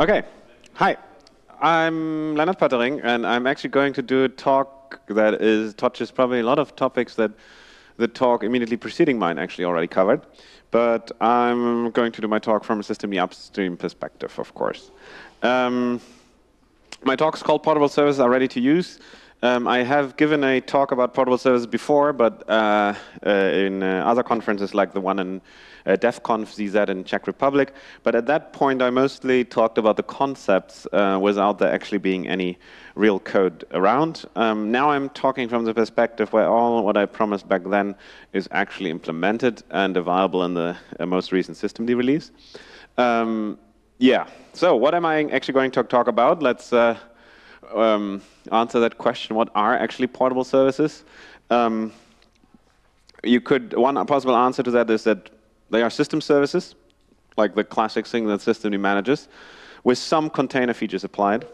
Okay, hi. I'm Lennart Poettering, and I'm actually going to do a talk that is touches probably a lot of topics that the talk immediately preceding mine actually already covered. But I'm going to do my talk from a systemd upstream perspective, of course. Um, my talk is called Portable Services Are Ready to Use. Um, I have given a talk about portable services before, but uh, uh, in uh, other conferences like the one in uh, DevConf.CZ in Czech Republic. But at that point, I mostly talked about the concepts uh, without there actually being any real code around. Um, now I'm talking from the perspective where all what I promised back then is actually implemented and available in the uh, most recent systemd release. Um, yeah, so what am I actually going to talk about? Let's um, answer that question. What are actually portable services? Um, you could, one possible answer to that is that they are system services, like the classic thing that systemd manages, with some container features applied.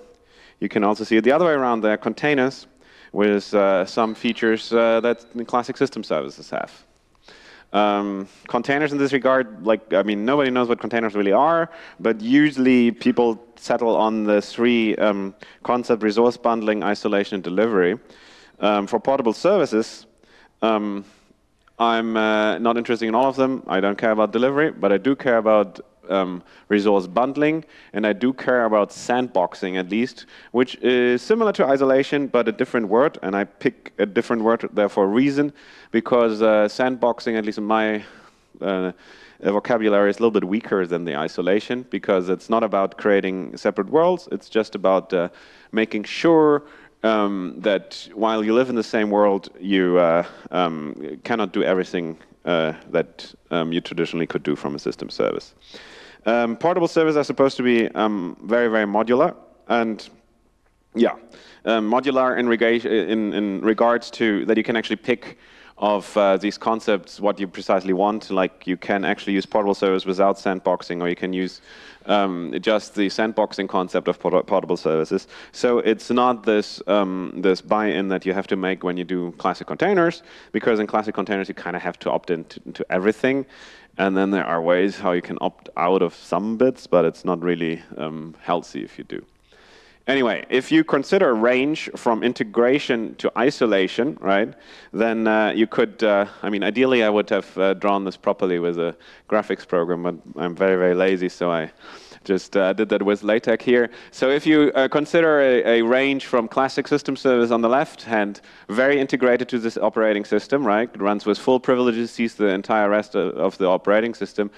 You can also see it the other way around. They are containers with uh, some features uh, that classic system services have. Um, containers in this regard, like, I mean, nobody knows what containers really are, but usually people settle on the three um, concept resource bundling, isolation, and delivery. Um, for portable services, um, I'm uh, not interested in all of them. I don't care about delivery, but I do care about um, resource bundling, and I do care about sandboxing at least, which is similar to isolation, but a different word, and I pick a different word there for a reason, because uh, sandboxing, at least in my uh, vocabulary, is a little bit weaker than the isolation, because it's not about creating separate worlds, it's just about uh, making sure um, that while you live in the same world, you uh, um, cannot do everything uh, that um, you traditionally could do from a system service. Um, portable servers are supposed to be um, very, very modular, and yeah, um, modular in, in, in, regards to that you can actually pick of uh, these concepts what you precisely want. Like you can actually use portable servers without sandboxing, or you can use um, just the sandboxing concept of port portable services. So it's not this um, this buy-in that you have to make when you do classic containers, because in classic containers you kind of have to opt into, into everything. And then there are ways how you can opt out of some bits, but it's not really um, healthy if you do. Anyway, if you consider range from integration to isolation, right, then uh, you could, uh, I mean, ideally I would have uh, drawn this properly with a graphics program, but I'm very, very lazy, so I just uh, did that with LaTeX here. So if you uh, consider a, a, range from classic system service on the left hand, very integrated to this operating system, right, it runs with full privileges, sees the entire rest of, of the operating system,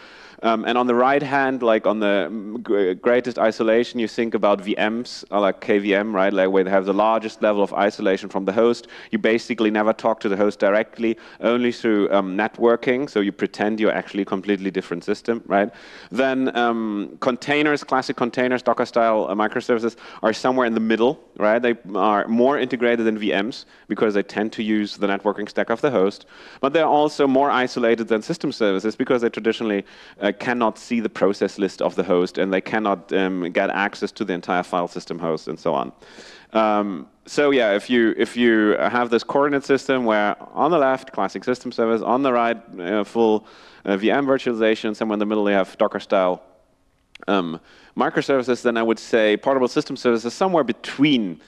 um, and on the right hand, like on the greatest isolation, you think about VMs, uh, like KVM, right? Like where they have the largest level of isolation from the host. You basically never talk to the host directly, only through um, networking. So you pretend you're actually a completely different system, right? Then um, containers, classic containers, Docker style uh, microservices are somewhere in the middle, right? They are more integrated than VMs because they tend to use the networking stack of the host. But they're also more isolated than system services because they traditionally uh, uh, cannot see the process list of the host and they cannot um, get access to the entire file system host and so on. Um, so yeah, if you if you have this coordinate system where on the left classic system service, on the right uh, full uh, VM virtualization, somewhere in the middle you have Docker style um, microservices, then I would say portable system services somewhere between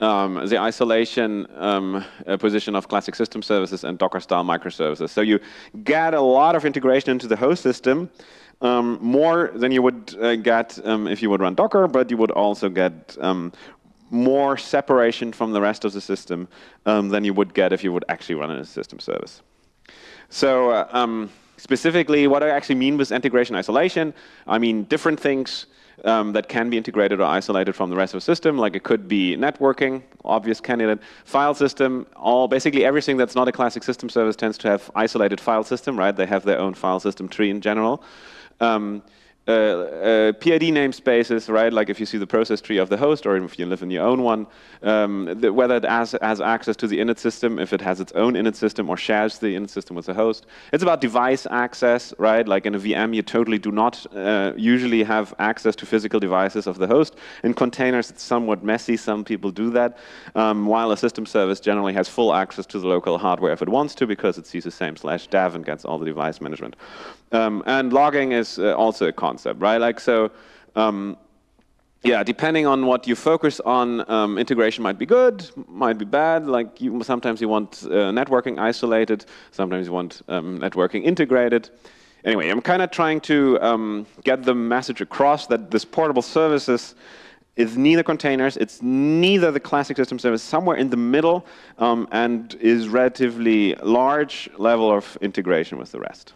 um, the isolation um, uh, position of classic system services and Docker-style microservices. So you get a lot of integration into the host system, um, more than you would uh, get um, if you would run Docker, but you would also get um, more separation from the rest of the system um, than you would get if you would actually run a system service. So uh, specifically, what I actually mean with integration isolation, I mean different things um, that can be integrated or isolated from the rest of the system, like it could be networking, obvious candidate, file system, all basically everything that's not a classic system service tends to have isolated file system, right? They have their own file system tree in general. Um, uh, uh, PID namespaces, right? Like if you see the process tree of the host, or if you live in your own one, um, the, whether it has, has, access to the init system, if it has its own init system, or shares the init system with the host. It's about device access, right? Like in a VM, you totally do not uh, usually have access to physical devices of the host. In containers, it's somewhat messy. Some people do that, um, while a system service generally has full access to the local hardware if it wants to, because it sees the same slash dev and gets all the device management. Um, and logging is uh, also a concept, right? Like so, um, yeah, depending on what you focus on, um, integration might be good, might be bad. Like you, sometimes you want uh, networking isolated, sometimes you want um, networking integrated. Anyway, I'm kind of trying to um, get the message across that this portable services is neither containers, it's neither the classic system service, somewhere in the middle, um, and is relatively large level of integration with the rest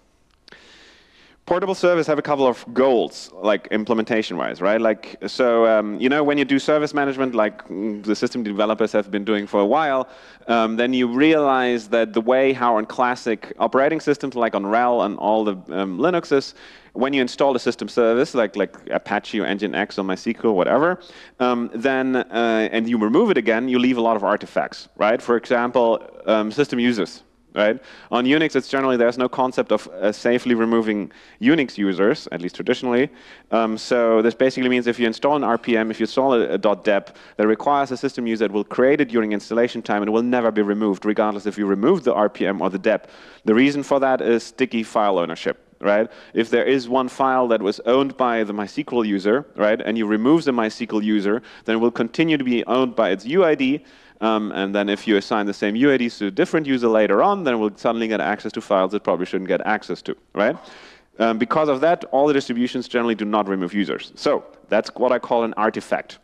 portable service have a couple of goals, like implementation-wise, right? Like, so, um, you know, when you do service management, like mm, the systemd developers have been doing for a while, um, then you realize that the way how on classic operating systems, like on RHEL and all the um, Linuxes, when you install a system service, like, like Apache or Nginx or MySQL, whatever, um, then, uh, and you remove it again, you leave a lot of artifacts, right? For example, um, system users, right? On Unix, it's generally there's no concept of uh, safely removing Unix users, at least traditionally. Um, so this basically means if you install an RPM, if you install a, a .deb that requires a system user, that will create it during installation time and it will never be removed, regardless if you remove the RPM or the deb. The reason for that is sticky file ownership right? If there is one file that was owned by the MySQL user, right, and you remove the MySQL user, then it will continue to be owned by its UID, um, and then if you assign the same UIDs to a different user later on, then we'll suddenly get access to files it probably shouldn't get access to, right? Um, because of that, all the distributions generally do not remove users. So that's what I call an artifact.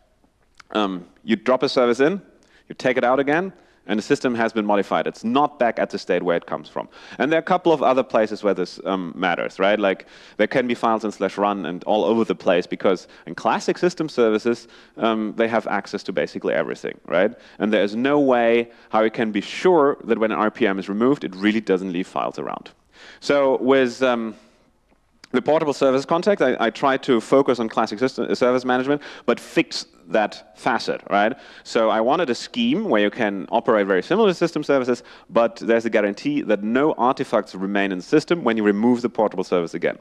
Um, you drop a service in, you take it out again, and the system has been modified. It's not back at the state where it comes from. And there are a couple of other places where this um, matters, right? Like there can be files in slash run and all over the place because in classic system services, um, they have access to basically everything, right? And there is no way how you can be sure that when an RPM is removed, it really doesn't leave files around. So with um, the portable service context, I, I try to focus on classic system, service management, but fix that facet, right? So I wanted a scheme where you can operate very similar system services, but there's a guarantee that no artifacts remain in the system when you remove the portable service again.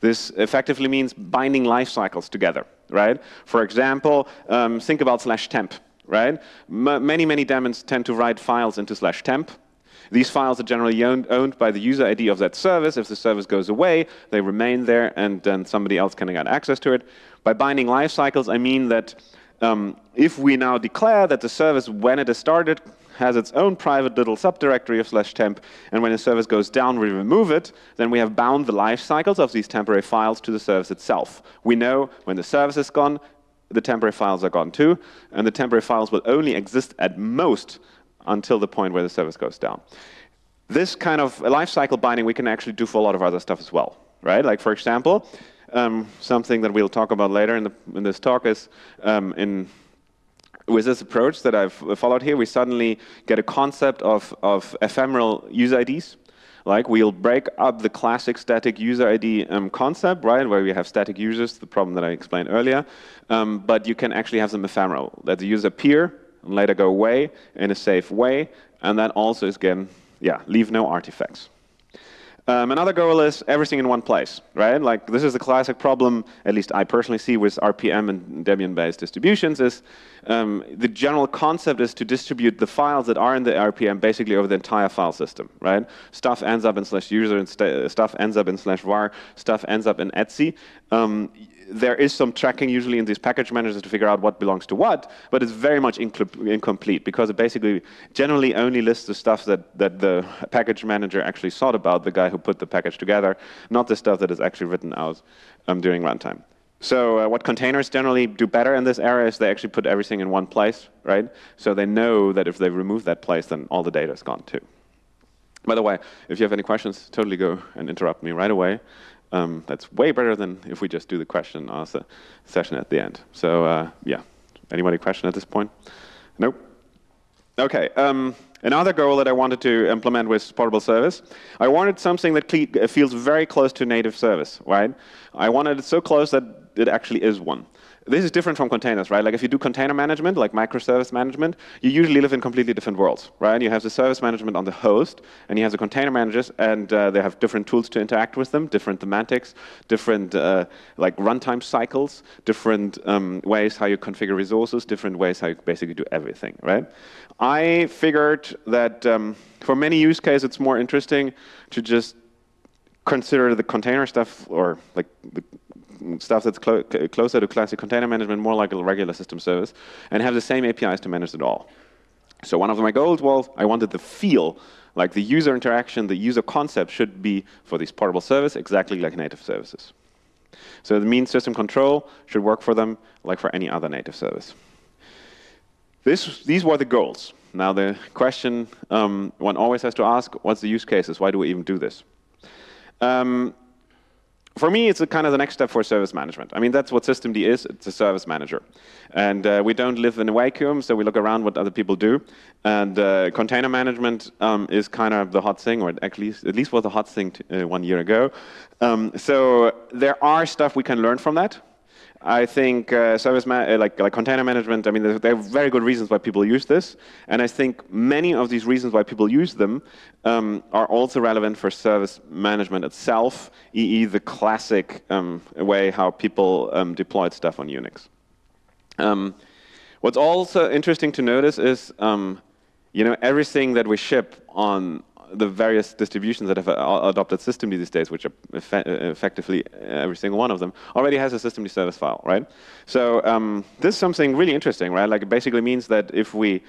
This effectively means binding life cycles together, right? For example, um, think about slash temp, right? M many, many daemons tend to write files into slash temp. These files are generally owned, by the user ID of that service. If the service goes away, they remain there, and then somebody else can get access to it. By binding life cycles, I mean that um, if we now declare that the service, when it is started, has its own private little subdirectory of slash temp, and when the service goes down, we remove it, then we have bound the life cycles of these temporary files to the service itself. We know when the service is gone, the temporary files are gone too, and the temporary files will only exist at most until the point where the service goes down. This kind of lifecycle binding we can actually do for a lot of other stuff as well, right? Like for example, um, something that we'll talk about later in, the, in this talk is um, in with this approach that I've followed here, we suddenly get a concept of, of ephemeral user IDs. Like we'll break up the classic static user ID um, concept, right, where we have static users, the problem that I explained earlier. Um, but you can actually have them ephemeral, that the user appear and later go away in a safe way, and then also is again, yeah, leave no artifacts. Um, another goal is everything in one place, right? Like this is the classic problem, at least I personally see with RPM and Debian-based distributions, is um, the general concept is to distribute the files that are in the RPM basically over the entire file system, right? Stuff ends up in slash user, and st stuff ends up in slash var, stuff ends up in etc. Um, there is some tracking usually in these package managers to figure out what belongs to what, but it's very much incomplete because it basically generally only lists the stuff that, that the package manager actually thought about, the guy who put the package together, not the stuff that is actually written out um, during runtime. So uh, what containers generally do better in this area is they actually put everything in one place, right? So they know that if they remove that place, then all the data is gone too. By the way, if you have any questions, totally go and interrupt me right away. Um, that's way better than if we just do the question and answer session at the end. So uh, yeah, anybody question at this point? Nope. Okay. Um, another goal that I wanted to implement with portable service, I wanted something that feels very close to native service, right? I wanted it so close that it actually is one. This is different from containers, right? Like if you do container management, like microservice management, you usually live in completely different worlds, right? You have the service management on the host, and you have the container managers, and uh, they have different tools to interact with them, different semantics, different uh, like runtime cycles, different um, ways how you configure resources, different ways how you basically do everything, right? I figured that um, for many use cases, it's more interesting to just consider the container stuff or like the stuff that's clo closer to classic container management, more like a regular system service, and have the same APIs to manage it all. So one of my goals was I wanted the feel, like the user interaction, the user concept should be for these portable service exactly like native services. So the mean system control should work for them like for any other native service. This, these were the goals. Now the question um, one always has to ask, what's the use cases? Why do we even do this? Um, for me, it's kind of the next step for service management. I mean, that's what systemd is. It's a service manager. And uh, we don't live in a vacuum, so we look around what other people do. And uh, container management um, is kind of the hot thing, or at least, at least was the hot thing uh, one year ago. Um, so there are stuff we can learn from that. I think uh, service uh, like, like container management, I mean, there, are very good reasons why people use this. And I think many of these reasons why people use them um, are also relevant for service management itself, e.e. the classic um, way how people um, deployed stuff on Unix. Um, what's also interesting to notice is, um, you know, everything that we ship on the various distributions that have uh, adopted systemd these days, which are uh, effectively every single one of them, already has a systemd service file, right? So um, this is something really interesting, right? Like it basically means that if we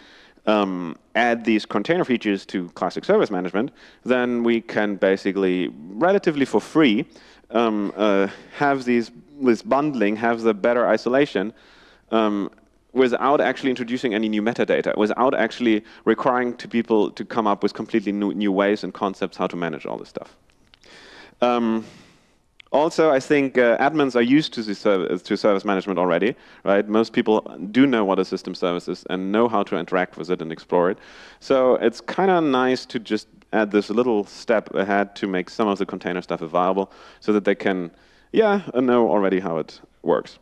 um, add these container features to classic service management, then we can basically, relatively for free, um, uh, have these, this bundling, have the better isolation, um, without actually introducing any new metadata, without actually requiring to people to come up with completely new, new ways and concepts how to manage all this stuff. Um, also, I think uh, admins are used to, service, to service management already, right? Most people do know what a system service is and know how to interact with it and explore it. So it's kind of nice to just add this little step ahead to make some of the container stuff available so that they can, yeah, know already how it works.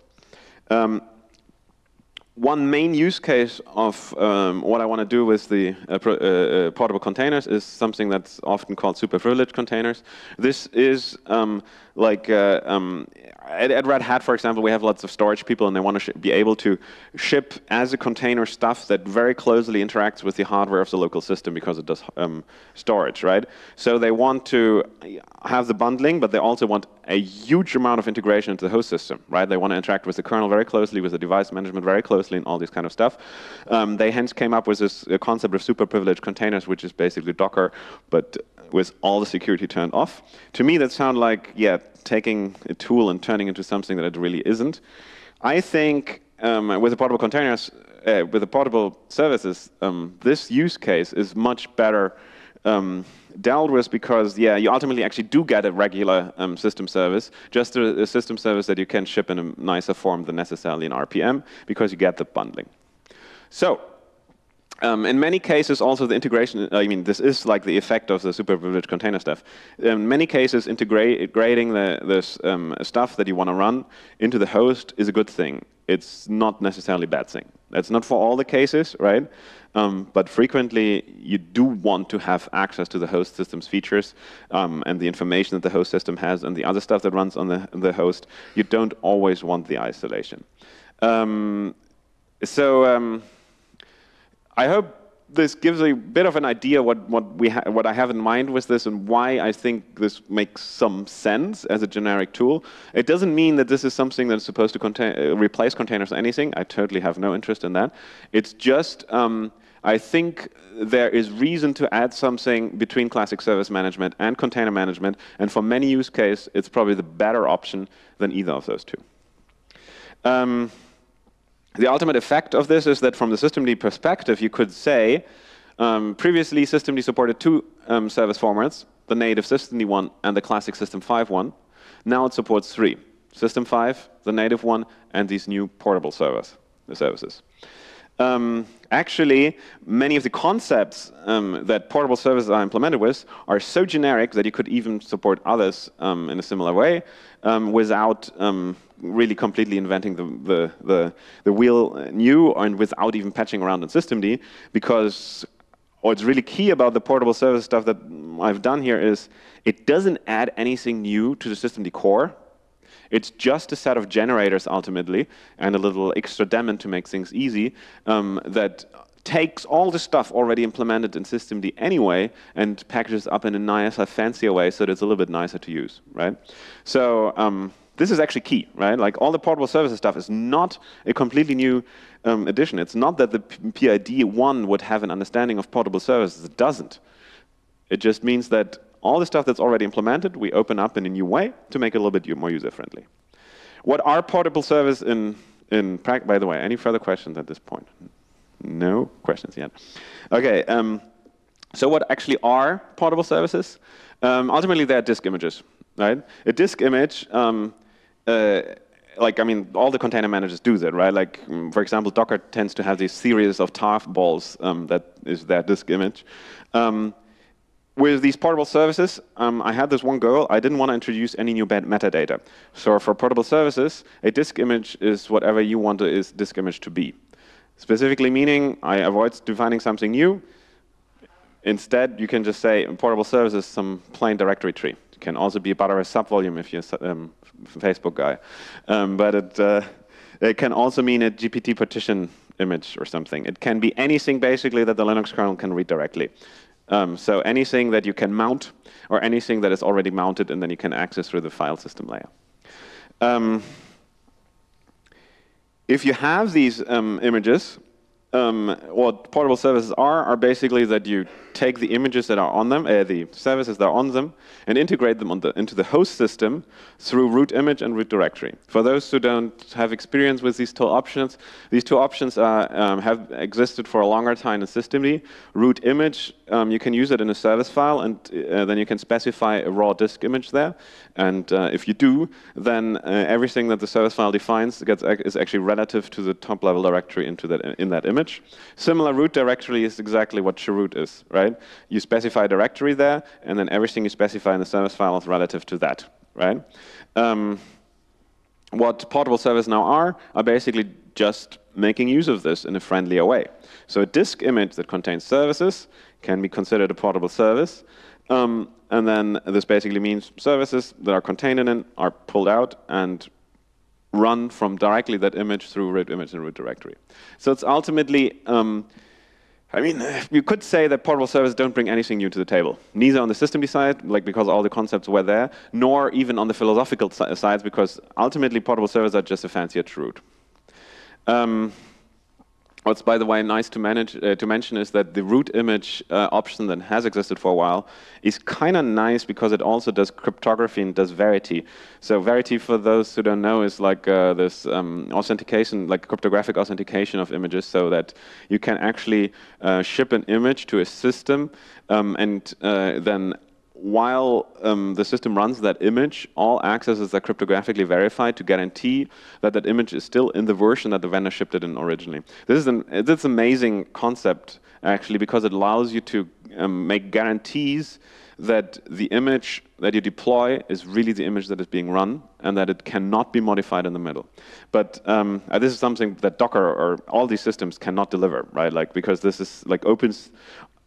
Um, one main use case of um, what I want to do with the uh, uh, uh, portable containers is something that's often called super privileged containers. This is um, like uh, um, at, at, Red Hat, for example, we have lots of storage people and they want to be able to ship as a container stuff that very closely interacts with the hardware of the local system because it does um, storage, right? So they want to have the bundling, but they also want a huge amount of integration into the host system, right? They want to interact with the kernel very closely, with the device management very closely, and all this kind of stuff. Um, they hence came up with this uh, concept of super privileged containers, which is basically Docker, but with all the security turned off. To me, that sounds like, yeah, taking a tool and turning into something that it really isn't. I think um, with the portable containers, uh, with the portable services, um, this use case is much better um, dealt with because, yeah, you ultimately actually do get a regular um, system service, just a, a, system service that you can ship in a nicer form than necessarily in RPM because you get the bundling. So um, in many cases, also the integration, I mean, this is like the effect of the super privileged container stuff. In many cases, integrating the, this um, stuff that you want to run into the host is a good thing. It's not necessarily a bad thing. That's not for all the cases, right? Um, but frequently, you do want to have access to the host system's features um, and the information that the host system has and the other stuff that runs on the, the host. You don't always want the isolation. Um, so um, I hope this gives a bit of an idea what what we what I have in mind with this and why I think this makes some sense as a generic tool. It doesn't mean that this is something that's supposed to contain, uh, replace containers or anything. I totally have no interest in that. It's just um, I think there is reason to add something between classic service management and container management, and for many use cases, it's probably the better option than either of those two. Um, the ultimate effect of this is that from the systemd perspective, you could say, um, previously systemd supported two um, service formats, the native systemd one and the classic system 5 one. Now it supports three, system 5, the native one, and these new portable the services. Um, actually, many of the concepts um, that portable services are implemented with are so generic that you could even support others um, in a similar way um, without um, really completely inventing the, the, the, the, wheel new and without even patching around in systemd because what's really key about the portable service stuff that I've done here is it doesn't add anything new to the systemd core. It's just a set of generators ultimately and a little extra daemon to make things easy um, that takes all the stuff already implemented in systemd anyway and packages up in a nicer, fancier way so that it's a little bit nicer to use, right? So um, this is actually key, right? Like all the portable services stuff is not a completely new um, addition. It's not that the PID one would have an understanding of portable services. It doesn't. It just means that all the stuff that's already implemented, we open up in a new way to make it a little bit more user-friendly. What are portable services in, in practice? By the way, any further questions at this point? No questions yet. Okay, um, so what actually are portable services? Um, ultimately, they're disk images, right? A disk image, um, uh, like, I mean, all the container managers do that, right? Like, um, for example, Docker tends to have these series of tarballs um, that is their disk image. Um, with these portable services, um, I had this one goal. I didn't want to introduce any new metadata. So for portable services, a disk image is whatever you want a disk image to be. Specifically meaning I avoid defining something new. Instead, you can just say portable services some plain directory tree. It can also be about a subvolume if you're a um, Facebook guy. Um, but it, uh, it can also mean a GPT partition image or something. It can be anything basically that the Linux kernel can read directly. Um, so anything that you can mount or anything that is already mounted and then you can access through the file system layer. Um, if you have these um, images, um, what portable services are, are basically that you take the images that are on them, uh, the services that are on them, and integrate them the, into the host system through root image and root directory. For those who don't have experience with these two options, these two options um, have existed for a longer time in systemd. Root image, um, you can use it in a service file, and uh, then you can specify a raw disk image there. And uh, if you do, then uh, everything that the service file defines gets, is actually relative to the top level directory into that, in that image. Similar root directory is exactly what chroot is, right? You specify a directory there, and then everything you specify in the service file is relative to that, right? Um, what portable servers now are, are basically just making use of this in a friendlier way. So a disk image that contains services can be considered a portable service. Um, and then this basically means services that are contained in it are pulled out and run from directly that image through root image and root directory. So it's ultimately, um, I mean, you could say that portable servers don't bring anything new to the table. Neither on the system side, like because all the concepts were there, nor even on the philosophical sides, because ultimately portable servers are just a fancier root. Um, What's, by the way, nice to, manage, uh, to mention is that the root image uh, option that has existed for a while is kind of nice because it also does cryptography and does Verity. So Verity, for those who don't know, is like uh, this um, authentication, like cryptographic authentication of images so that you can actually uh, ship an image to a system um, and uh, then while um, the system runs that image, all accesses are cryptographically verified to guarantee that that image is still in the version that the vendor shipped it in originally. This is an it's amazing concept actually because it allows you to um, make guarantees that the image that you deploy is really the image that is being run and that it cannot be modified in the middle. But um, uh, this is something that Docker or all these systems cannot deliver, right? Like because this is like opens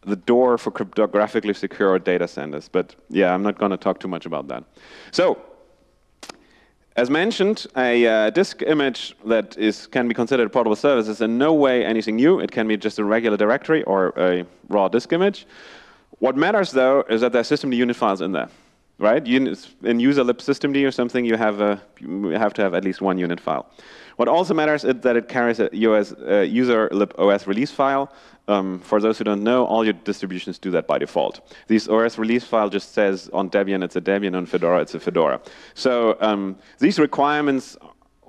the door for cryptographically secure data centers. But yeah, I'm not going to talk too much about that. So as mentioned, a uh, disk image that is, can be considered a portable service is in no way anything new. It can be just a regular directory or a raw disk image. What matters, though, is that there are unit files in there, right? In user lib systemd or something, you have, a, you have to have at least one unit file. What also matters is that it carries a US, uh, user lib OS release file um, for those who don't know, all your distributions do that by default. This OS release file just says on Debian it's a Debian, on Fedora it's a Fedora. So um, these requirements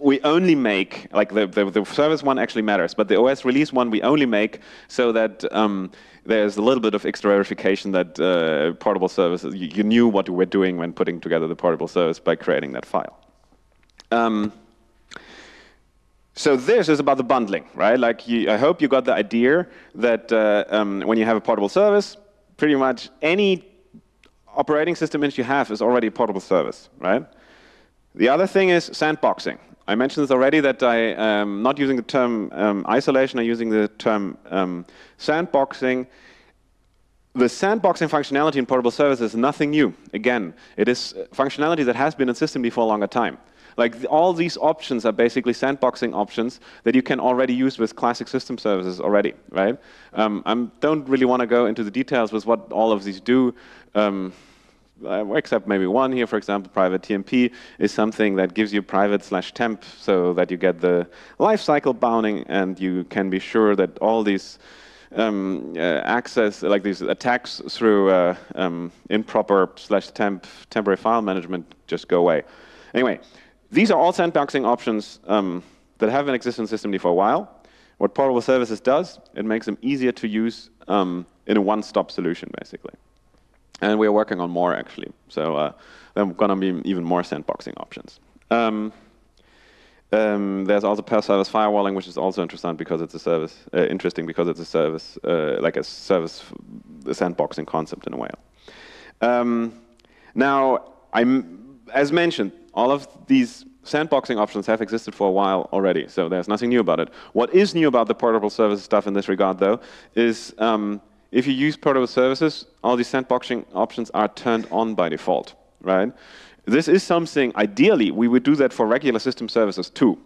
we only make, like the, the, the, service one actually matters, but the OS release one we only make so that um, there's a little bit of extra verification that uh, portable services, you, knew what you were doing when putting together the portable service by creating that file. Um, so this is about the bundling, right? Like you, I hope you got the idea that uh, um, when you have a portable service, pretty much any operating system image you have is already a portable service, right? The other thing is sandboxing. I mentioned this already that I am um, not using the term um, isolation, I'm using the term um, sandboxing. The sandboxing functionality in portable services is nothing new. Again, it is functionality that has been in systemd for a longer time. Like all these options are basically sandboxing options that you can already use with classic system services already, right? Um, I don't really want to go into the details with what all of these do. Um, uh, except maybe one here, for example, private TMP is something that gives you private slash temp so that you get the lifecycle bounding and you can be sure that all these um, uh, access, like these attacks through uh, um, improper slash temp temporary file management just go away. Anyway, these are all sandboxing options um, that have been existing in systemd for a while. What Portable Services does, it makes them easier to use um, in a one-stop solution, basically. And we're working on more, actually. So uh, there are going to be even more sandboxing options. Um, um, there's also per-service firewalling, which is also interesting because it's a service. Uh, interesting because it's a service, uh, like a service, a sandboxing concept in a way. Um, now, I'm, as mentioned, all of these sandboxing options have existed for a while already, so there's nothing new about it. What is new about the portable service stuff in this regard, though, is um, if you use portable services, all these sandboxing options are turned on by default, right? This is something, ideally, we would do that for regular system services too.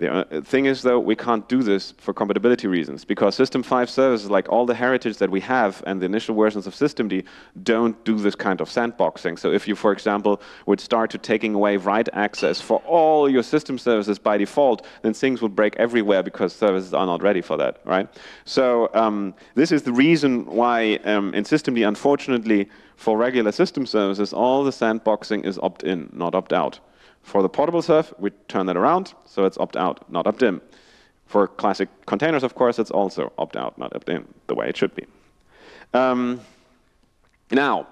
The uh, thing is, though, we can't do this for compatibility reasons because System 5 services, like all the heritage that we have and the initial versions of Systemd, don't do this kind of sandboxing. So if you, for example, would start to taking away write access for all your system services by default, then things would break everywhere because services are not ready for that, right? So um, this is the reason why um, in Systemd, unfortunately, for regular system services, all the sandboxing is opt-in, not opt-out. For the portable serve, we turn that around, so it's opt-out, not opt-in. For classic containers, of course, it's also opt-out, not opt-in, the way it should be. Um, now,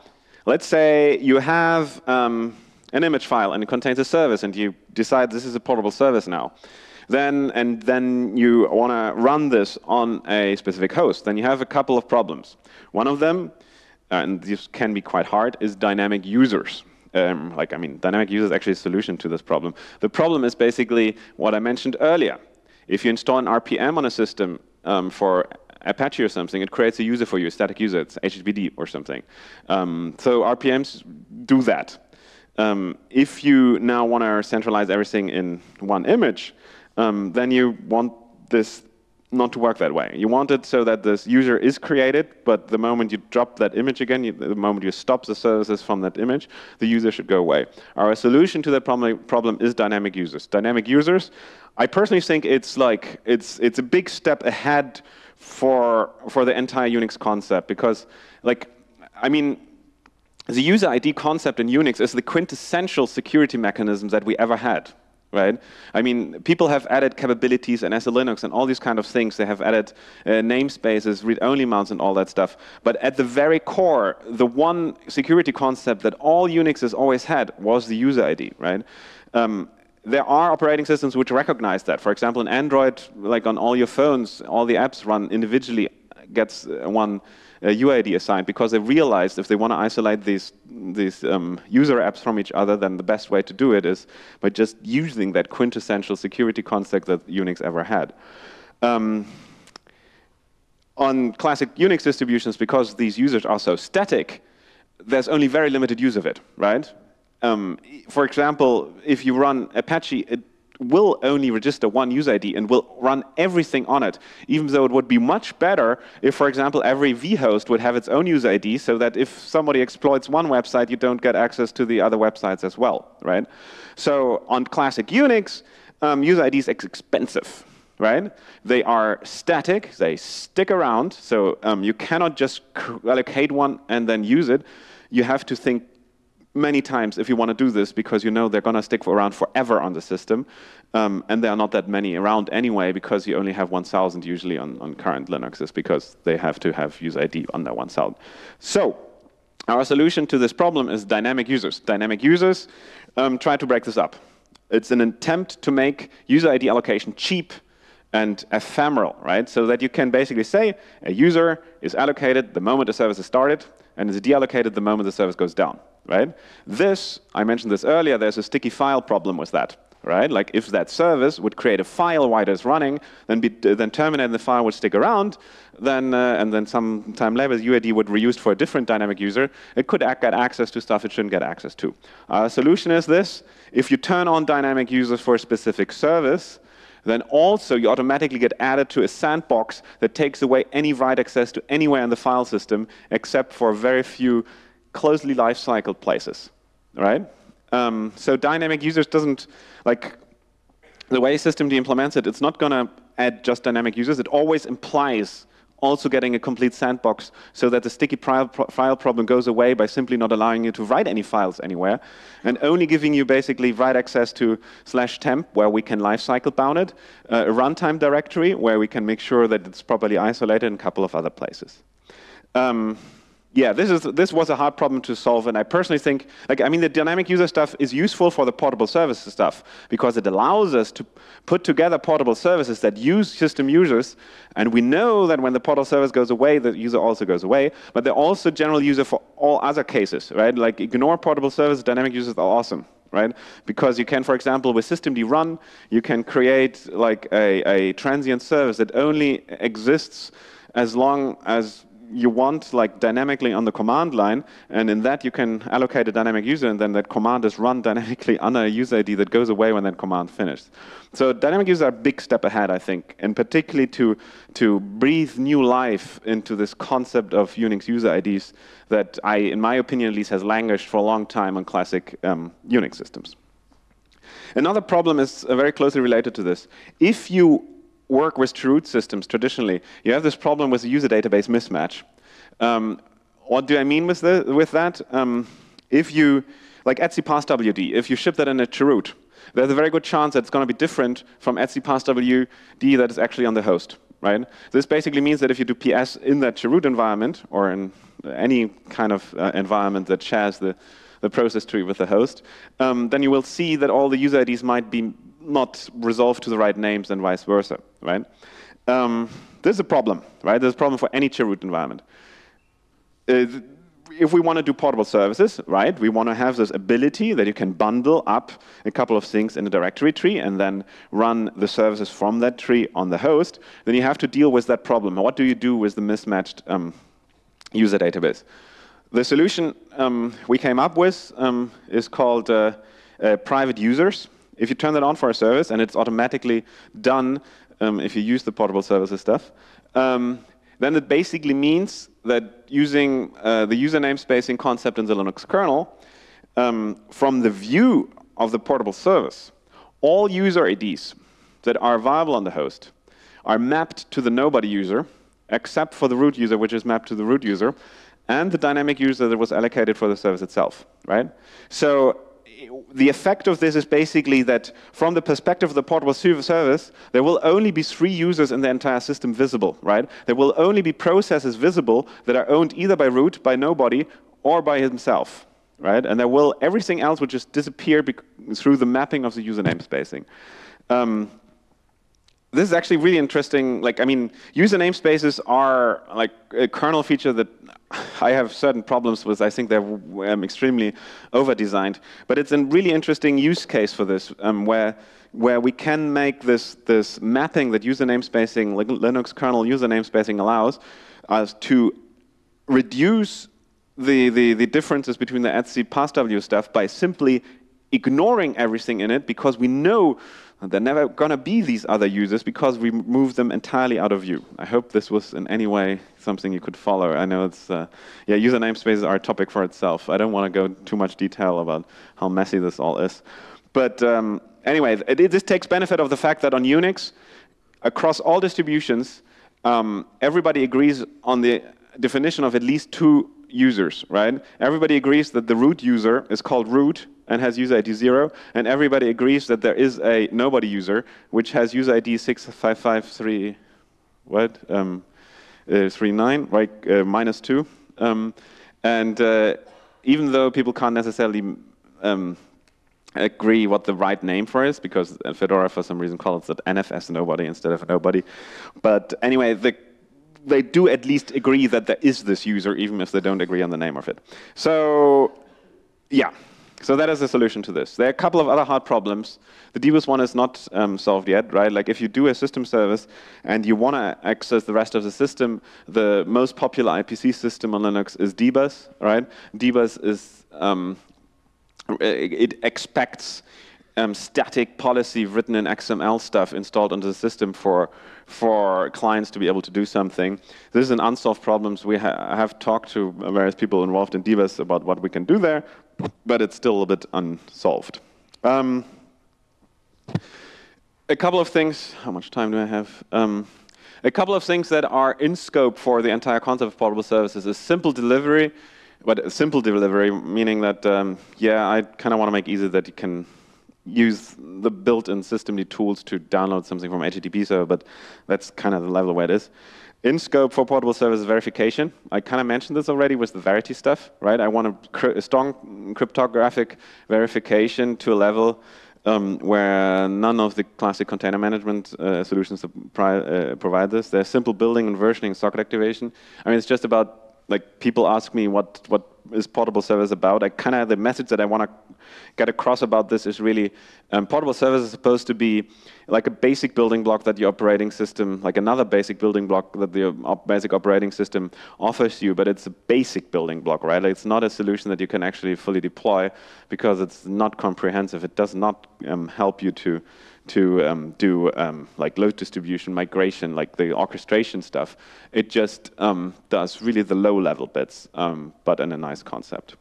let's say you have um, an image file and it contains a service and you decide this is a portable service now. Then, and then you want to run this on a specific host. Then you have a couple of problems. One of them, and this can be quite hard, is dynamic users um, like, I mean, dynamic user is actually a solution to this problem. The problem is basically what I mentioned earlier. If you install an RPM on a system um, for Apache or something, it creates a user for you, a static user. It's HTTPD or something. Um, so RPMs do that. Um, if you now want to centralize everything in one image, um, then you want this not to work that way. You want it so that this user is created, but the moment you drop that image again, you, the moment you stop the services from that image, the user should go away. Our solution to that problem, problem is dynamic users. Dynamic users, I personally think it's like, it's, it's a big step ahead for, for the entire Unix concept because like, I mean, the user ID concept in Unix is the quintessential security mechanism that we ever had right? I mean, people have added capabilities in SELinux and all these kind of things. They have added uh, namespaces, read-only mounts and all that stuff. But at the very core, the one security concept that all Unix has always had was the user ID, right? Um, there are operating systems which recognize that. For example, in Android, like on all your phones, all the apps run individually, gets uh, one uh, UID assigned because they realized if they want to isolate these, these um, user apps from each other, then the best way to do it is by just using that quintessential security concept that Unix ever had. Um, on classic Unix distributions, because these users are so static, there's only very limited use of it, right? Um, for example, if you run Apache, will only register one user ID and will run everything on it, even though it would be much better if, for example, every vhost would have its own user ID so that if somebody exploits one website, you don't get access to the other websites as well, right? So on classic Unix, um, user ID is expensive, right? They are static, they stick around, so um, you cannot just allocate one and then use it. You have to think many times if you want to do this because you know they're going to stick around forever on the system. Um, and there are not that many around anyway because you only have 1,000 usually on, on current Linuxes because they have to have user ID under 1,000. So our solution to this problem is dynamic users. Dynamic users um, try to break this up. It's an attempt to make user ID allocation cheap and ephemeral, right? So that you can basically say a user is allocated the moment the service is started and is deallocated the moment the service goes down right? This, I mentioned this earlier, there's a sticky file problem with that, right? Like if that service would create a file while it's running, then, be, then terminate the file would stick around, then, uh, and then some time later UID would be for a different dynamic user, it could get access to stuff it shouldn't get access to. Our solution is this, if you turn on dynamic users for a specific service, then also you automatically get added to a sandbox that takes away any write access to anywhere in the file system except for very few closely life-cycled places, right? Um, so dynamic users doesn't, like, the way systemd implements it, it's not going to add just dynamic users. It always implies also getting a complete sandbox so that the sticky file problem goes away by simply not allowing you to write any files anywhere and only giving you basically write access to slash temp where we can lifecycle bound it, uh, a runtime directory where we can make sure that it's properly isolated in a couple of other places. Um, yeah, this is this was a hard problem to solve, and I personally think, like, I mean, the dynamic user stuff is useful for the portable services stuff because it allows us to put together portable services that use system users, and we know that when the portable service goes away, the user also goes away. But they're also general user for all other cases, right? Like, ignore portable services, dynamic users are awesome right? Because you can, for example, with systemd run, you can create like a, a transient service that only exists as long as you want like dynamically on the command line, and in that you can allocate a dynamic user, and then that command is run dynamically on a user ID that goes away when that command finishes. So dynamic users are a big step ahead, I think, and particularly to, to breathe new life into this concept of Unix user IDs that I, in my opinion at least, has languished for a long time on classic um, Unix systems. Another problem is uh, very closely related to this. If you work with root systems traditionally, you have this problem with the user database mismatch. Um, what do I mean with, the, with that? Um, if you, like etc passwd, if you ship that in a chroot, there's a very good chance that it's going to be different from etc passwd that is actually on the host, right? This basically means that if you do PS in that chroot environment, or in any kind of uh, environment that shares the, the process tree with the host, um, then you will see that all the user IDs might be not resolved to the right names and vice versa, right? Um, this is a problem, right? There's a problem for any chroot environment. Uh, if we want to do portable services, right, we want to have this ability that you can bundle up a couple of things in a directory tree and then run the services from that tree on the host, then you have to deal with that problem. What do you do with the mismatched um, user database? The solution um, we came up with um, is called uh, uh, private users. If you turn that on for a service, and it's automatically done um, if you use the portable services stuff, um, then it basically means that using uh, the user namespacing concept in the Linux kernel, um, from the view of the portable service, all user IDs that are viable on the host are mapped to the nobody user, except for the root user, which is mapped to the root user, and the dynamic user that was allocated for the service itself, right? So the effect of this is basically that from the perspective of the portable service, there will only be three users in the entire system visible, right? There will only be processes visible that are owned either by root, by nobody, or by himself, right? And there will, everything else will just disappear through the mapping of the user namespacing. Um, this is actually really interesting. Like, I mean, user namespaces are like a kernel feature that I have certain problems with. I think they're um, extremely over-designed. But it's a really interesting use case for this, um, where where we can make this this mapping that user namespacing, Linux kernel user namespacing allows us to reduce the, the, the differences between the etc passw stuff by simply ignoring everything in it because we know they're never going to be these other users because we move them entirely out of view. I hope this was in any way something you could follow. I know it's, uh, yeah, user namespaces are a topic for itself. I don't want to go too much detail about how messy this all is. But um, anyway, it, it, this takes benefit of the fact that on Unix, across all distributions, um, everybody agrees on the definition of at least two users, right? Everybody agrees that the root user is called root and has user ID 0, and everybody agrees that there is a nobody user which has user ID 6553, what? Um, uh, 39, right, uh, minus 2. Um, and uh, even though people can't necessarily um, agree what the right name for is, because Fedora for some reason calls it NFS nobody instead of nobody. But anyway, the, they do at least agree that there is this user, even if they don't agree on the name of it. So yeah, so that is the solution to this. There are a couple of other hard problems. The dbus one is not um, solved yet, right? Like if you do a system service and you want to access the rest of the system, the most popular IPC system on Linux is dbus, right? dbus is, um, it expects um, static policy written in XML stuff installed onto the system for for clients to be able to do something. This is an unsolved problem. We ha have talked to various people involved in DBus about what we can do there, but it's still a bit unsolved. Um, a couple of things. How much time do I have? Um, a couple of things that are in scope for the entire concept of portable services is simple delivery, but simple delivery meaning that, um, yeah, I kind of want to make easy that you can use the built-in systemd tools to download something from HTTP server, but that's kind of the level where it is. In scope for portable service verification, I kind of mentioned this already with the Verity stuff, right? I want a, a strong cryptographic verification to a level um, where none of the classic container management uh, solutions uh, provide this. There's simple building and versioning socket activation. I mean, it's just about like people ask me what what is portable service about. I kind of have the message that I want to get across about this is really um, portable service is supposed to be like a basic building block that the operating system, like another basic building block that the op basic operating system offers you, but it's a basic building block, right? Like it's not a solution that you can actually fully deploy because it's not comprehensive. It does not um, help you to to um, do um, like load distribution, migration, like the orchestration stuff. It just um, does really the low-level bits, um, but in a nice concept.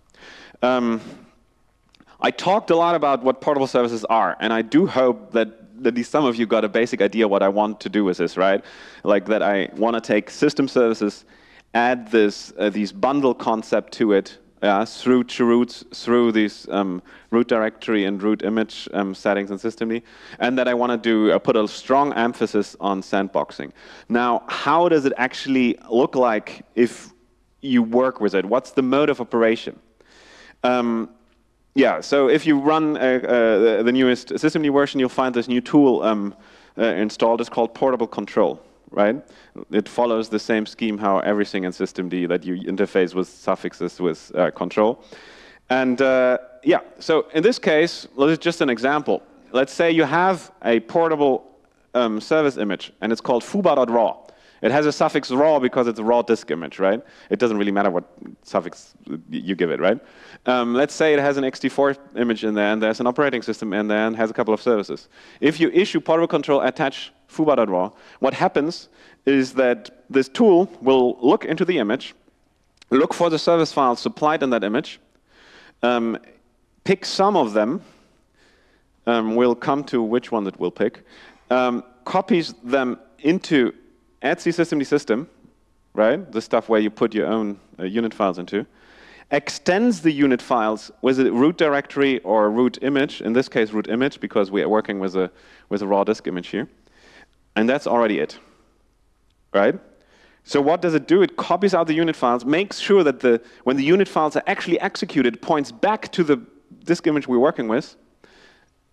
I talked a lot about what portable services are, and I do hope that at least some of you got a basic idea what I want to do with this, right? Like that I want to take system services, add this uh, these bundle concept to it, yeah, through roots, through these um, root directory and root image um, settings in systemd, and that I want to do uh, put a strong emphasis on sandboxing. Now, how does it actually look like if you work with it? What's the mode of operation? Um, yeah, so if you run uh, uh, the newest systemd version, you'll find this new tool um, uh, installed. It's called Portable Control right? It follows the same scheme how everything in systemd that you interface with suffixes with uh, control. And uh, yeah, so in this case, this is just an example. Let's say you have a portable um, service image, and it's called foobar.raw. It has a suffix raw because it's a raw disk image, right? It doesn't really matter what suffix you give it, right? Um, let's say it has an ext4 image in there, and there's an operating system in there, and has a couple of services. If you issue portable control attach foobar.raw, what happens is that this tool will look into the image, look for the service files supplied in that image, um, pick some of them, um, we'll come to which one it will pick, um, copies them into etc systemd system, right, the stuff where you put your own uh, unit files into, extends the unit files with a root directory or root image, in this case root image because we are working with a, with a raw disk image here, and that's already it, right? So what does it do? It copies out the unit files, makes sure that the, when the unit files are actually executed, points back to the disk image we're working with,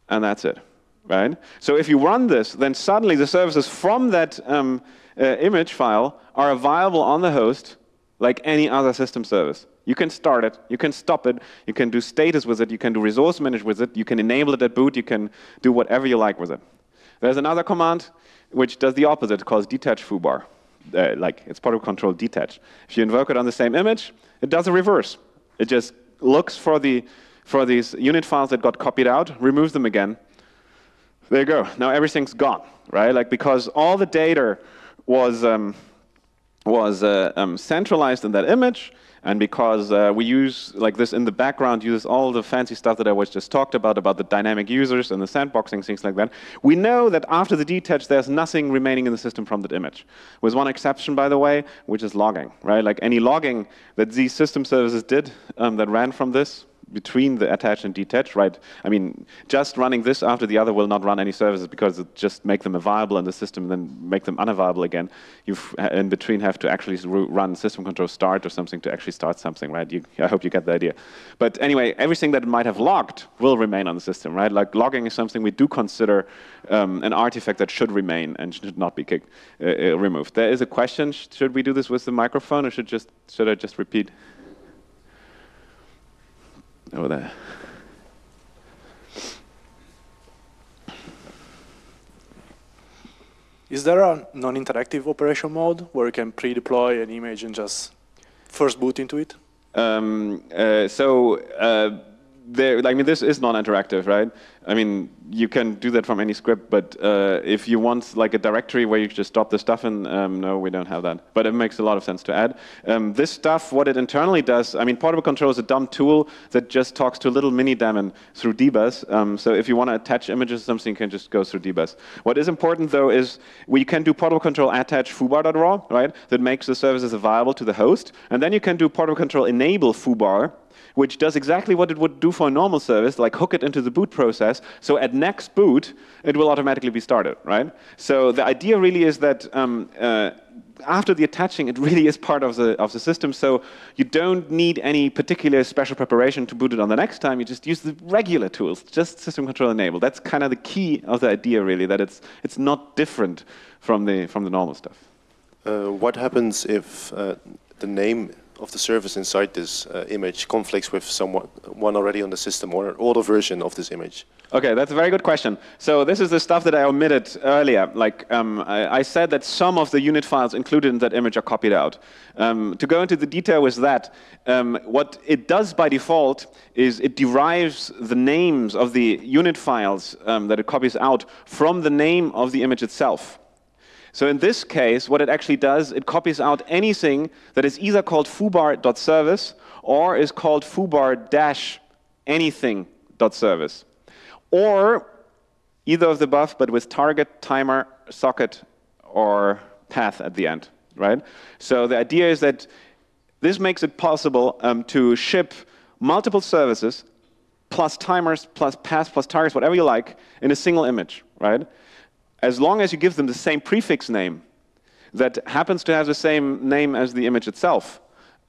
and that's it, right? So if you run this, then suddenly the services from that um, uh, image file are available on the host like any other system service. You can start it, you can stop it, you can do status with it, you can do resource manage with it, you can enable it at boot, you can do whatever you like with it. There's another command which does the opposite, called detach foobar. Uh, like it's part of control detach. If you invoke it on the same image, it does a reverse. It just looks for the for these unit files that got copied out, removes them again. There you go. Now everything's gone, right? Like because all the data was um, was uh, um, centralized in that image, and because uh, we use, like this in the background, uses all the fancy stuff that I was just talked about, about the dynamic users and the sandboxing, things like that, we know that after the detach, there's nothing remaining in the system from that image. With one exception, by the way, which is logging, right? Like any logging that these system services did um, that ran from this, between the attach and detach, right? I mean, just running this after the other will not run any services because it just make them viable in the system and then make them unavailable again. You in between have to actually run system control start or something to actually start something, right? You, I hope you get the idea. But anyway, everything that might have logged will remain on the system, right? Like logging is something we do consider um, an artifact that should remain and should not be kicked, uh, uh, removed. There is a question, should we do this with the microphone or should, just, should I just repeat? Over there. Is there a non-interactive operation mode where you can pre-deploy an image and just first boot into it? Um, uh, so uh, there, I mean, this is non-interactive, right? I mean, you can do that from any script, but uh, if you want like a directory where you just drop the stuff in, um, no, we don't have that. But it makes a lot of sense to add. Um, this stuff, what it internally does, I mean, Portable Control is a dumb tool that just talks to a little mini daemon through dbus. Um, so if you want to attach images or something, you can just go through dbus. What is important though is we can do Portable Control attach foobar.raw, right? That makes the services available to the host. And then you can do Portable Control enable foobar, which does exactly what it would do for a normal service, like hook it into the boot process. So at next boot, it will automatically be started, right? So the idea really is that um, uh, after the attaching, it really is part of the, of the system. So you don't need any particular special preparation to boot it on the next time. You just use the regular tools, just system control enable. That's kind of the key of the idea, really, that it's, it's not different from the, from the normal stuff. Uh, what happens if uh, the name of the service inside this uh, image conflicts with someone one already on the system or an older version of this image? Okay, that's a very good question. So this is the stuff that I omitted earlier. Like um, I, I, said that some of the unit files included in that image are copied out. Um, to go into the detail with that, um, what it does by default is it derives the names of the unit files um, that it copies out from the name of the image itself. So in this case, what it actually does, it copies out anything that is either called foobar.service or is called foobar-anything.service. Or either of the above, but with target, timer, socket, or path at the end, right? So the idea is that this makes it possible um, to ship multiple services plus timers, plus paths, plus targets, whatever you like, in a single image, right? As long as you give them the same prefix name that happens to have the same name as the image itself,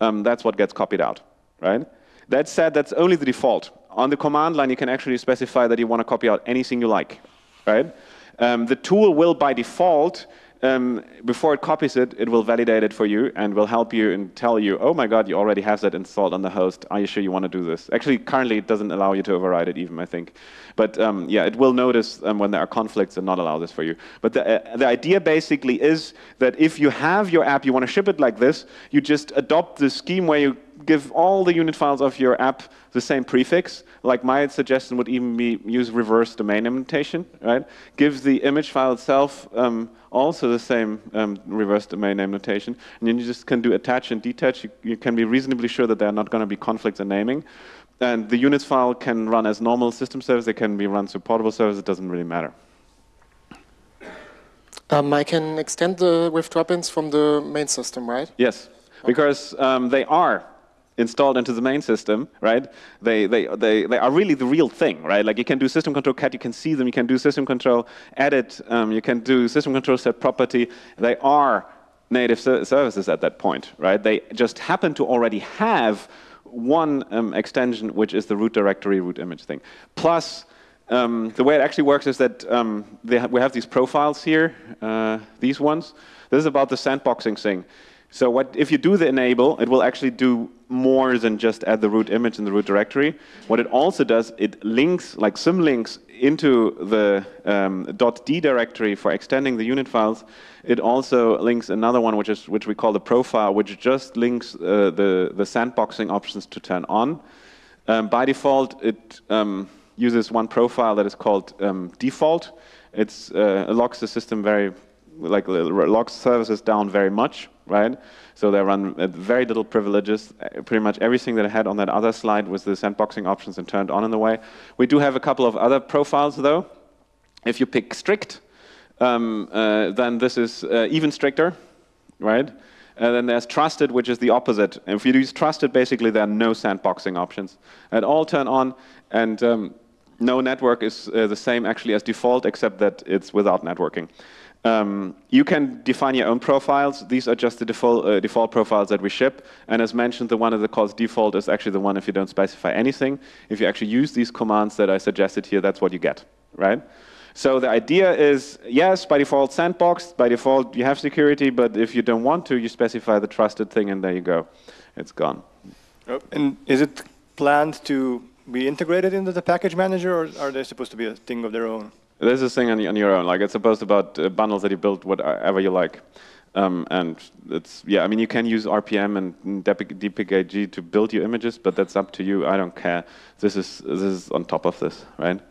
um, that's what gets copied out, right? That said, that's only the default. On the command line, you can actually specify that you want to copy out anything you like, right? Um, the tool will, by default, um, before it copies it, it will validate it for you and will help you and tell you, oh my god, you already have that installed on the host. Are you sure you want to do this? Actually, currently it doesn't allow you to override it even, I think. But um, yeah, it will notice um, when there are conflicts and not allow this for you. But the, uh, the idea basically is that if you have your app, you want to ship it like this, you just adopt the scheme where you give all the unit files of your app the same prefix. Like my suggestion would even be use reverse domain notation, right? Give the image file itself um, also the same um, reverse domain name notation. And then you just can do attach and detach. You, you can be reasonably sure that there are not going to be conflicts in naming. And the units file can run as normal system service. It can be run through portable service. It doesn't really matter. Um, I can extend the with drop-ins from the main system, right? Yes, okay. because um, they are installed into the main system, right? They, they, they, they are really the real thing, right? Like you can do system control cat, you can see them, you can do system control edit, um, you can do system control set property. They are native services at that point, right? They just happen to already have one um, extension, which is the root directory root image thing. Plus, um, the way it actually works is that um, ha we have these profiles here, uh, these ones. This is about the sandboxing thing. So what, if you do the enable, it will actually do more than just add the root image in the root directory. What it also does, it links, like symlinks into the um, .d directory for extending the unit files. It also links another one, which is which we call the profile, which just links uh, the the sandboxing options to turn on. Um, by default, it um, uses one profile that is called um, default. It's, uh, it locks the system very, like locks services down very much, right? So they run very little privileges. Uh, pretty much everything that I had on that other slide was the sandboxing options and turned on in the way. We do have a couple of other profiles though. If you pick strict, um, uh, then this is uh, even stricter, right? And then there's trusted, which is the opposite. If you use trusted, basically there are no sandboxing options. And all turn on, and um, no network is uh, the same actually as default, except that it's without networking. Um, you can define your own profiles. These are just the default, uh, default profiles that we ship. And as mentioned, the one that calls default is actually the one if you don't specify anything. If you actually use these commands that I suggested here, that's what you get, right? So the idea is, yes, by default sandboxed, by default you have security, but if you don't want to, you specify the trusted thing and there you go. It's gone. Oh, and is it planned to be integrated into the package manager or are they supposed to be a thing of their own? There's this thing on, on your own. Like it's supposed about uh, bundles that you build whatever you like. Um, and it's, yeah, I mean, you can use RPM and DPKG to build your images, but that's up to you. I don't care. This is, this is on top of this, right?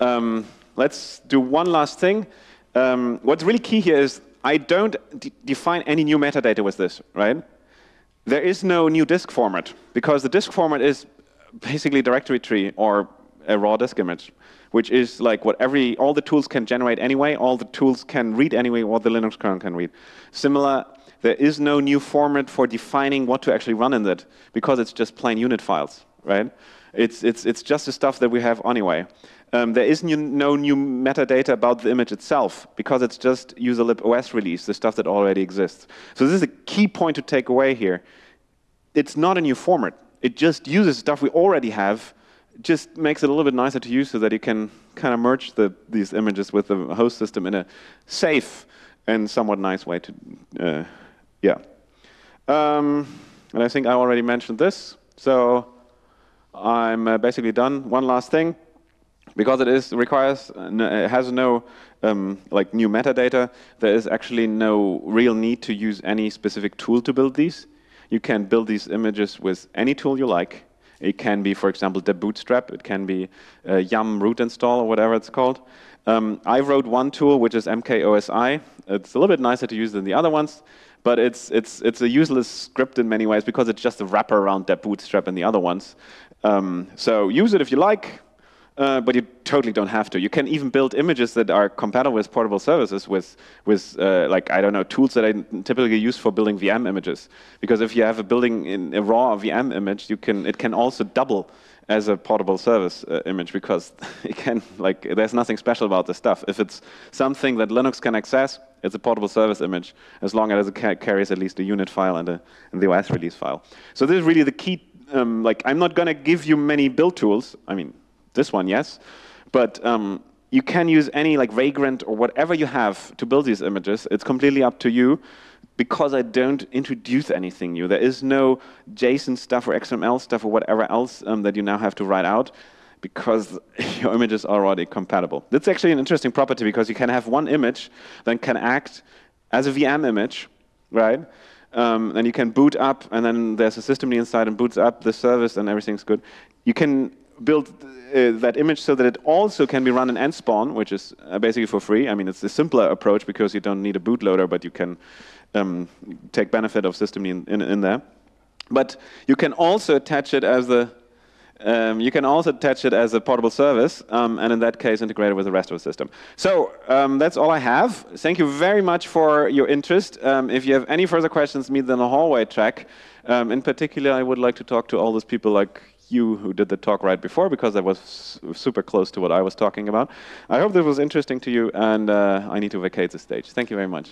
Um, let's do one last thing. Um, what's really key here is I don't define any new metadata with this, right? There is no new disk format because the disk format is basically directory tree or a raw disk image, which is like what every, all the tools can generate anyway, all the tools can read anyway, what the Linux kernel can read. Similar, there is no new format for defining what to actually run in that because it's just plain unit files, right? It's, it's, it's just the stuff that we have anyway. Um, there is new, no new metadata about the image itself because it's just userlib OS release, the stuff that already exists. So this is a key point to take away here. It's not a new format. It just uses stuff we already have, just makes it a little bit nicer to use so that you can kind of merge the, these images with the host system in a safe and somewhat nice way to, uh, yeah. Um, and I think I already mentioned this. So I'm uh, basically done. One last thing because it is requires it has no um, like new metadata. There is actually no real need to use any specific tool to build these. You can build these images with any tool you like. It can be, for example, debootstrap. It can be uh, Yum root install or whatever it's called. Um, I wrote one tool, which is MKOSI. It's a little bit nicer to use than the other ones, but it's, it's, it's a useless script in many ways because it's just a wrapper around that bootstrap and the other ones. Um, so use it if you like uh, but you totally don't have to. You can even build images that are compatible with portable services with, with uh, like, I don't know, tools that I typically use for building VM images. Because if you have a building in a raw VM image, you can, it can also double as a portable service uh, image because it can, like, there's nothing special about this stuff. If it's something that Linux can access, it's a portable service image, as long as it ca carries at least a unit file and, a, and the OS release file. So this is really the key um, like I'm not going to give you many build tools. I mean, this one, yes. But um, you can use any like Vagrant or whatever you have to build these images. It's completely up to you because I don't introduce anything new. There is no JSON stuff or XML stuff or whatever else um, that you now have to write out because your images are already compatible. That's actually an interesting property because you can have one image that can act as a VM image, right? Um, and you can boot up, and then there's a system inside and boots up the service, and everything's good. You can build uh, that image so that it also can be run in nspawn, which is uh, basically for free. I mean, it's a simpler approach because you don't need a bootloader, but you can um, take benefit of system in, in, in, there. But you can also attach it as the um, you can also attach it as a portable service, um, and in that case, integrate it with the rest of the system. So um, that's all I have. Thank you very much for your interest. Um, if you have any further questions, meet them in the hallway track. Um, in particular, I would like to talk to all those people like you who did the talk right before because that was super close to what I was talking about. I hope this was interesting to you, and uh, I need to vacate the stage. Thank you very much.